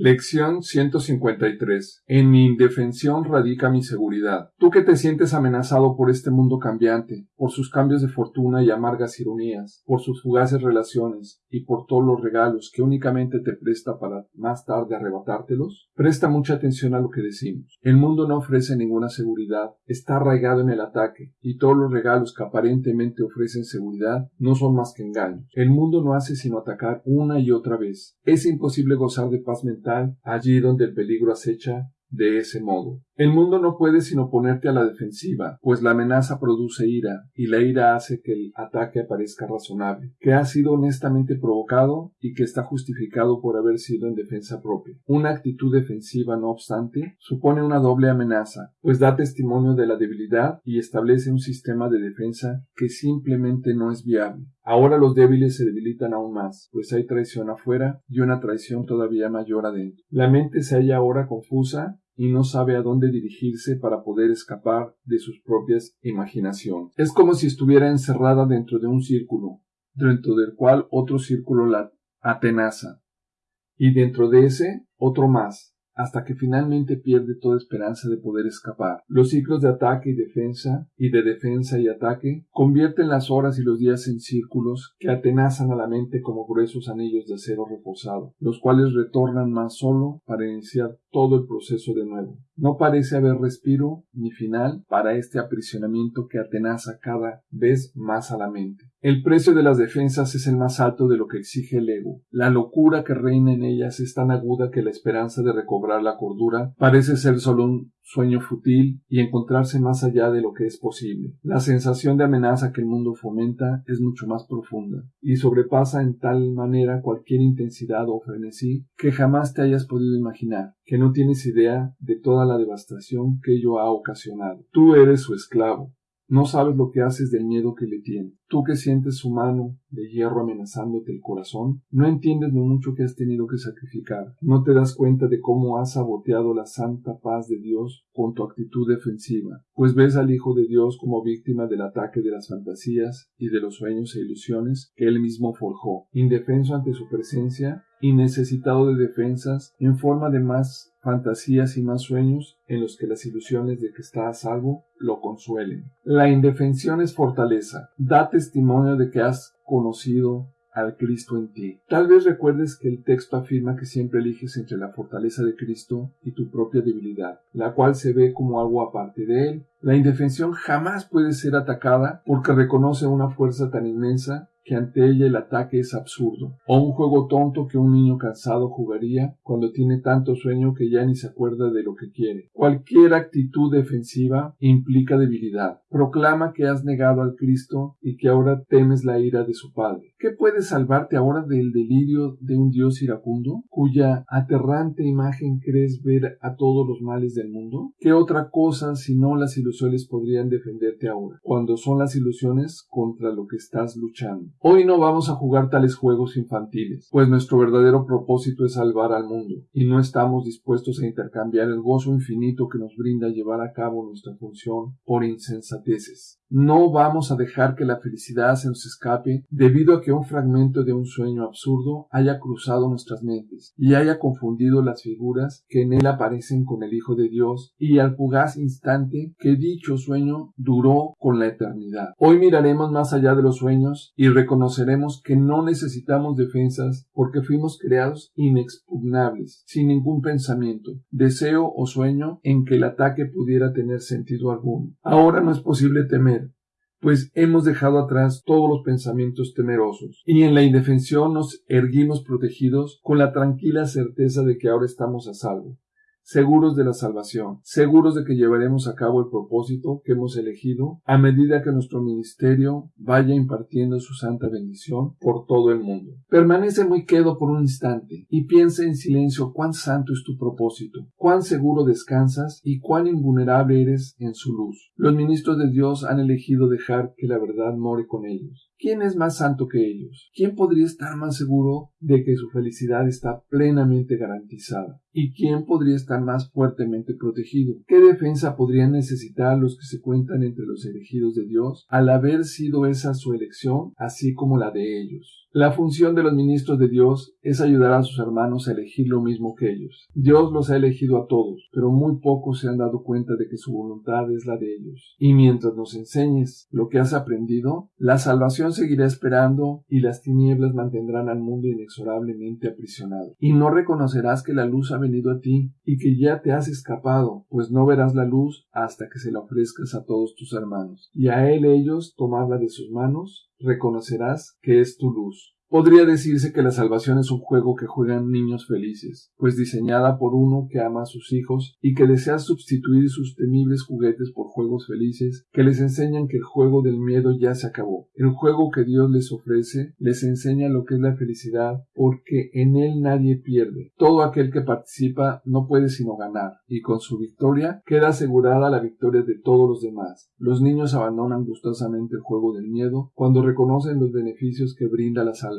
Lección 153. En mi indefensión radica mi seguridad. Tú que te sientes amenazado por este mundo cambiante, por sus cambios de fortuna y amargas ironías, por sus fugaces relaciones y por todos los regalos que únicamente te presta para más tarde arrebatártelos, presta mucha atención a lo que decimos. El mundo no ofrece ninguna seguridad, está arraigado en el ataque, y todos los regalos que aparentemente ofrecen seguridad no son más que engaños. El mundo no hace sino atacar una y otra vez. Es imposible gozar de paz mental allí donde el peligro acecha de ese modo. El mundo no puede sino ponerte a la defensiva, pues la amenaza produce ira, y la ira hace que el ataque parezca razonable, que ha sido honestamente provocado y que está justificado por haber sido en defensa propia. Una actitud defensiva, no obstante, supone una doble amenaza, pues da testimonio de la debilidad y establece un sistema de defensa que simplemente no es viable. Ahora los débiles se debilitan aún más, pues hay traición afuera y una traición todavía mayor adentro. La mente se halla ahora confusa y no sabe a dónde dirigirse para poder escapar de sus propias imaginaciones. Es como si estuviera encerrada dentro de un círculo, dentro del cual otro círculo la atenaza, y dentro de ese otro más, hasta que finalmente pierde toda esperanza de poder escapar. Los ciclos de ataque y defensa, y de defensa y ataque, convierten las horas y los días en círculos que atenazan a la mente como gruesos anillos de acero reforzado, los cuales retornan más solo para iniciar todo el proceso de nuevo. No parece haber respiro ni final para este aprisionamiento que atenaza cada vez más a la mente. El precio de las defensas es el más alto de lo que exige el ego. La locura que reina en ellas es tan aguda que la esperanza de recobrar la cordura parece ser solo un sueño fútil y encontrarse más allá de lo que es posible. La sensación de amenaza que el mundo fomenta es mucho más profunda y sobrepasa en tal manera cualquier intensidad o frenesí que jamás te hayas podido imaginar, que no tienes idea de toda la devastación que ello ha ocasionado. Tú eres su esclavo, no sabes lo que haces del miedo que le tienes. Tú que sientes su mano de hierro amenazándote el corazón, no entiendes lo mucho que has tenido que sacrificar. No te das cuenta de cómo has saboteado la santa paz de Dios con tu actitud defensiva, pues ves al Hijo de Dios como víctima del ataque de las fantasías y de los sueños e ilusiones que él mismo forjó. Indefenso ante su presencia, y necesitado de defensas en forma de más fantasías y más sueños en los que las ilusiones de que está a salvo lo consuelen. La indefensión es fortaleza, da testimonio de que has conocido al Cristo en ti. Tal vez recuerdes que el texto afirma que siempre eliges entre la fortaleza de Cristo y tu propia debilidad, la cual se ve como algo aparte de él. La indefensión jamás puede ser atacada porque reconoce una fuerza tan inmensa que ante ella el ataque es absurdo, o un juego tonto que un niño cansado jugaría cuando tiene tanto sueño que ya ni se acuerda de lo que quiere. Cualquier actitud defensiva implica debilidad. Proclama que has negado al Cristo y que ahora temes la ira de su Padre. ¿Qué puede salvarte ahora del delirio de un Dios iracundo, cuya aterrante imagen crees ver a todos los males del mundo? ¿Qué otra cosa sino las ilusiones podrían defenderte ahora, cuando son las ilusiones contra lo que estás luchando? Hoy no vamos a jugar tales juegos infantiles, pues nuestro verdadero propósito es salvar al mundo, y no estamos dispuestos a intercambiar el gozo infinito que nos brinda llevar a cabo nuestra función por insensateces. No vamos a dejar que la felicidad se nos escape debido a que un fragmento de un sueño absurdo haya cruzado nuestras mentes y haya confundido las figuras que en él aparecen con el Hijo de Dios y al fugaz instante que dicho sueño duró con la eternidad. Hoy miraremos más allá de los sueños y reconoceremos que no necesitamos defensas porque fuimos creados inexpugnables, sin ningún pensamiento, deseo o sueño en que el ataque pudiera tener sentido alguno. Ahora no es posible temer, pues hemos dejado atrás todos los pensamientos temerosos, y en la indefensión nos erguimos protegidos con la tranquila certeza de que ahora estamos a salvo seguros de la salvación, seguros de que llevaremos a cabo el propósito que hemos elegido a medida que nuestro ministerio vaya impartiendo su santa bendición por todo el mundo. Permanece muy quedo por un instante y piensa en silencio cuán santo es tu propósito, cuán seguro descansas y cuán invulnerable eres en su luz. Los ministros de Dios han elegido dejar que la verdad more con ellos. ¿Quién es más santo que ellos? ¿Quién podría estar más seguro de que su felicidad está plenamente garantizada? ¿Y quién podría estar más fuertemente protegido? ¿Qué defensa podrían necesitar los que se cuentan entre los elegidos de Dios al haber sido esa su elección, así como la de ellos? La función de los ministros de Dios es ayudar a sus hermanos a elegir lo mismo que ellos. Dios los ha elegido a todos, pero muy pocos se han dado cuenta de que su voluntad es la de ellos. Y mientras nos enseñes lo que has aprendido, la salvación seguirá esperando y las tinieblas mantendrán al mundo inexorablemente aprisionado. Y no reconocerás que la luz ha venido a ti y que ya te has escapado, pues no verás la luz hasta que se la ofrezcas a todos tus hermanos. Y a él ellos tomarla de sus manos reconocerás que es tu luz. Podría decirse que la salvación es un juego que juegan niños felices, pues diseñada por uno que ama a sus hijos y que desea sustituir sus temibles juguetes por juegos felices que les enseñan que el juego del miedo ya se acabó. El juego que Dios les ofrece les enseña lo que es la felicidad porque en él nadie pierde. Todo aquel que participa no puede sino ganar y con su victoria queda asegurada la victoria de todos los demás. Los niños abandonan gustosamente el juego del miedo cuando reconocen los beneficios que brinda la salvación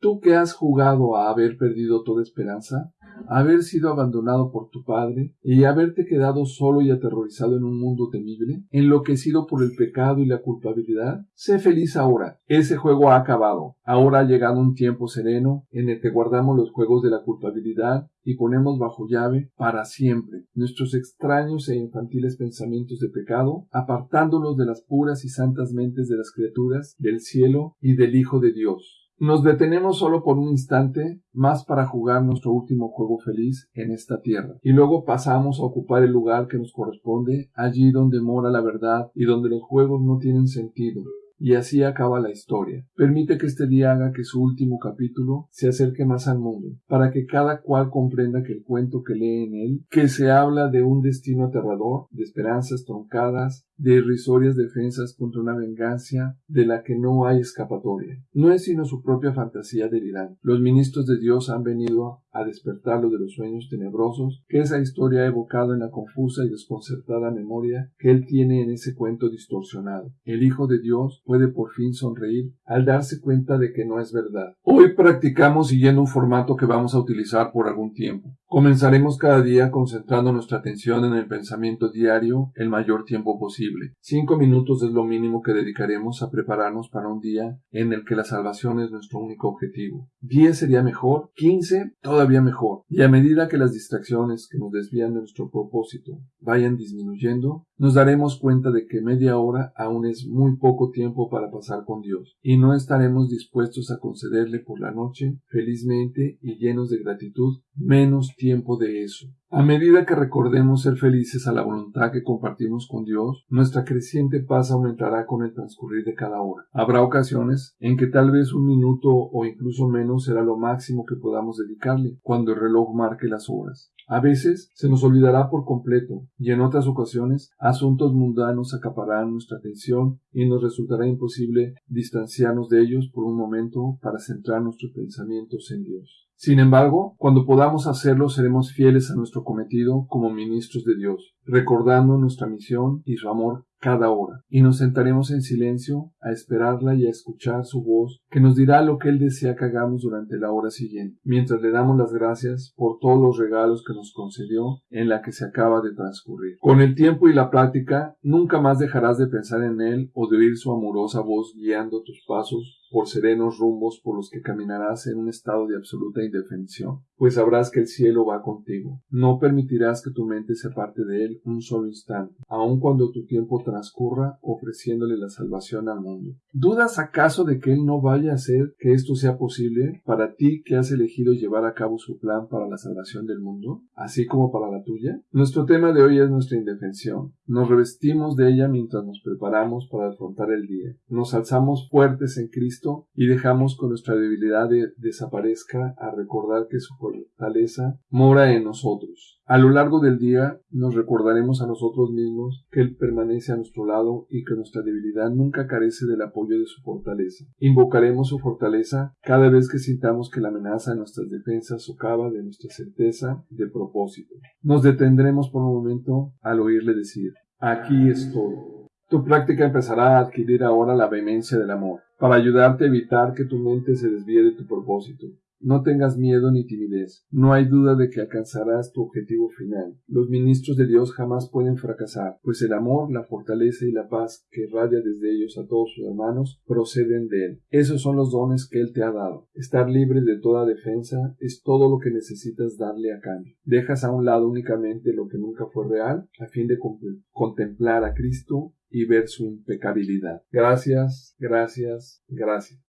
Tú que has jugado a haber perdido toda esperanza, haber sido abandonado por tu padre y haberte quedado solo y aterrorizado en un mundo temible, enloquecido por el pecado y la culpabilidad, sé feliz ahora. Ese juego ha acabado. Ahora ha llegado un tiempo sereno en el que guardamos los juegos de la culpabilidad y ponemos bajo llave para siempre nuestros extraños e infantiles pensamientos de pecado, apartándolos de las puras y santas mentes de las criaturas del cielo y del Hijo de Dios. Nos detenemos solo por un instante más para jugar nuestro último juego feliz en esta tierra, y luego pasamos a ocupar el lugar que nos corresponde allí donde mora la verdad y donde los juegos no tienen sentido, y así acaba la historia. Permite que este día haga que su último capítulo se acerque más al mundo, para que cada cual comprenda que el cuento que lee en él, que se habla de un destino aterrador, de esperanzas troncadas, de irrisorias defensas contra una venganza de la que no hay escapatoria. No es sino su propia fantasía delirante. Los ministros de Dios han venido a despertarlo de los sueños tenebrosos que esa historia ha evocado en la confusa y desconcertada memoria que él tiene en ese cuento distorsionado. El Hijo de Dios puede por fin sonreír al darse cuenta de que no es verdad. Hoy practicamos siguiendo un formato que vamos a utilizar por algún tiempo. Comenzaremos cada día concentrando nuestra atención en el pensamiento diario el mayor tiempo posible. Cinco minutos es lo mínimo que dedicaremos a prepararnos para un día en el que la salvación es nuestro único objetivo. Diez sería mejor, quince todavía mejor. Y a medida que las distracciones que nos desvían de nuestro propósito vayan disminuyendo, nos daremos cuenta de que media hora aún es muy poco tiempo para pasar con Dios, y no estaremos dispuestos a concederle por la noche, felizmente y llenos de gratitud, menos tiempo de eso. A medida que recordemos ser felices a la voluntad que compartimos con Dios, nuestra creciente paz aumentará con el transcurrir de cada hora. Habrá ocasiones en que tal vez un minuto o incluso menos será lo máximo que podamos dedicarle cuando el reloj marque las horas. A veces se nos olvidará por completo y en otras ocasiones asuntos mundanos acapararán nuestra atención y nos resultará imposible distanciarnos de ellos por un momento para centrar nuestros pensamientos en Dios. Sin embargo, cuando podamos hacerlo seremos fieles a nuestro cometido como ministros de Dios, recordando nuestra misión y su amor cada hora, y nos sentaremos en silencio a esperarla y a escuchar su voz, que nos dirá lo que Él desea que hagamos durante la hora siguiente, mientras le damos las gracias por todos los regalos que nos concedió en la que se acaba de transcurrir. Con el tiempo y la práctica, nunca más dejarás de pensar en Él o de oír su amorosa voz guiando tus pasos por serenos rumbos por los que caminarás en un estado de absoluta indefensión, pues sabrás que el cielo va contigo. No permitirás que tu mente se aparte de él un solo instante, aun cuando tu tiempo transcurra ofreciéndole la salvación al mundo. ¿Dudas acaso de que él no vaya a hacer que esto sea posible para ti que has elegido llevar a cabo su plan para la salvación del mundo, así como para la tuya? Nuestro tema de hoy es nuestra indefensión. Nos revestimos de ella mientras nos preparamos para afrontar el día. Nos alzamos fuertes en Cristo y dejamos que nuestra debilidad desaparezca a recordar que su fortaleza mora en nosotros. A lo largo del día nos recordaremos a nosotros mismos que Él permanece a nuestro lado y que nuestra debilidad nunca carece del apoyo de su fortaleza. Invocaremos su fortaleza cada vez que sintamos que la amenaza de nuestras defensas socava de nuestra certeza de propósito. Nos detendremos por un momento al oírle decir, aquí estoy. Tu práctica empezará a adquirir ahora la vehemencia del amor para ayudarte a evitar que tu mente se desvíe de tu propósito. No tengas miedo ni timidez. No hay duda de que alcanzarás tu objetivo final. Los ministros de Dios jamás pueden fracasar, pues el amor, la fortaleza y la paz que irradia desde ellos a todos sus hermanos proceden de Él. Esos son los dones que Él te ha dado. Estar libre de toda defensa es todo lo que necesitas darle a cambio. Dejas a un lado únicamente lo que nunca fue real a fin de contemplar a Cristo y ver su impecabilidad. Gracias, gracias, gracias.